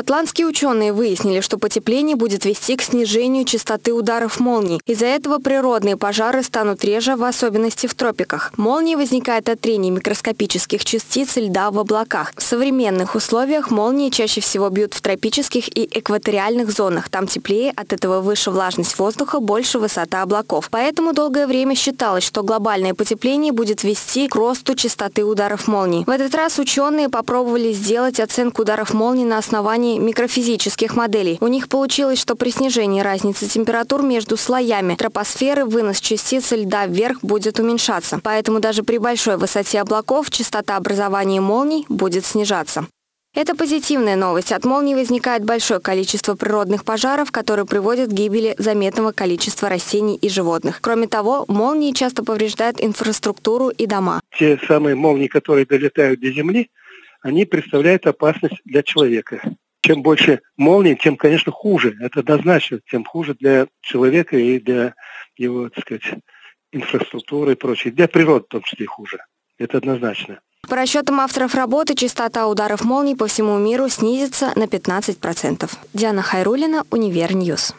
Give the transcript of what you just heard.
Шотландские ученые выяснили, что потепление будет вести к снижению частоты ударов молний. Из-за этого природные пожары станут реже, в особенности в тропиках. Молнии возникают от трения микроскопических частиц льда в облаках. В современных условиях молнии чаще всего бьют в тропических и экваториальных зонах. Там теплее, от этого выше влажность воздуха, больше высота облаков. Поэтому долгое время считалось, что глобальное потепление будет вести к росту частоты ударов молний. В этот раз ученые попробовали сделать оценку ударов молний на основании основании микрофизических моделей. У них получилось, что при снижении разницы температур между слоями тропосферы вынос частиц льда вверх будет уменьшаться. Поэтому даже при большой высоте облаков частота образования молний будет снижаться. Это позитивная новость. От молний возникает большое количество природных пожаров, которые приводят к гибели заметного количества растений и животных. Кроме того, молнии часто повреждают инфраструктуру и дома. Те самые молнии, которые долетают до Земли, они представляют опасность для человека чем больше молний, тем, конечно, хуже. Это однозначно, тем хуже для человека и для его, так сказать, инфраструктуры и прочее. Для природы в том числе хуже. Это однозначно. По расчетам авторов работы, частота ударов молний по всему миру снизится на 15%. Диана Хайрулина, Универньюз.